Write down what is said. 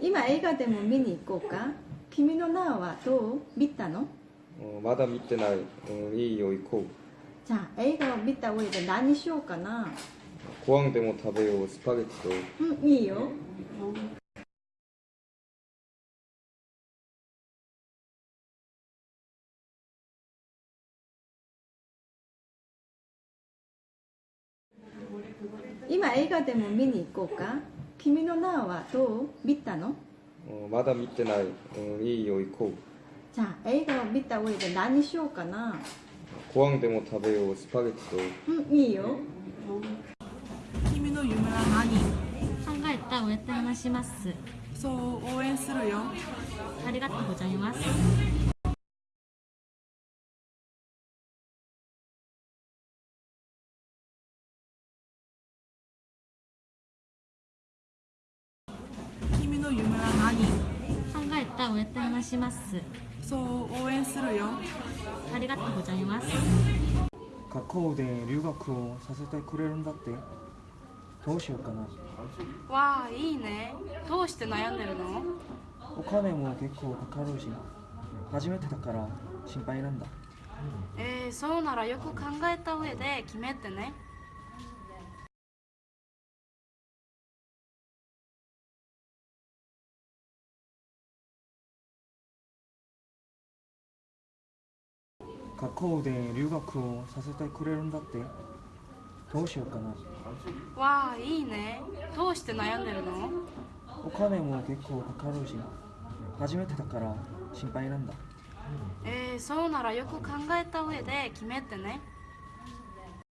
今映画でも見に行こうか？君の名はどう？見たの？まだ見てない、うん、いいよ行こう。じゃあ映画を見た上で何しようかな？ご飯でも食べようスパゲッティと。うんいいよ、うん今映画でも見に行こうか？君の名はどう？見たの？まだ見てない、いいよ行こう。じゃあ映画を見た上で何しようかな？ご飯でも食べようスパゲッティと。うんいいよ。君の夢は何？考えた上って話します。そう応援するよ。ありがとうございます。考えた上で話します。そう応援するよ。ありがとうございます。学校で留学をさせてくれるんだって？どうしようかな。わあいいね。どうして悩んでるの？お金も結構かかるし初めてだから心配なんだ。えー、そうならよく考えた上で決めてね学校で留学をさせてくれるんだって？どうしようかな。わあいいね。どうして悩んでるの？お金も結構かかるし初めてだから心配なんだ。えー、そうならよく考えた上で決めてね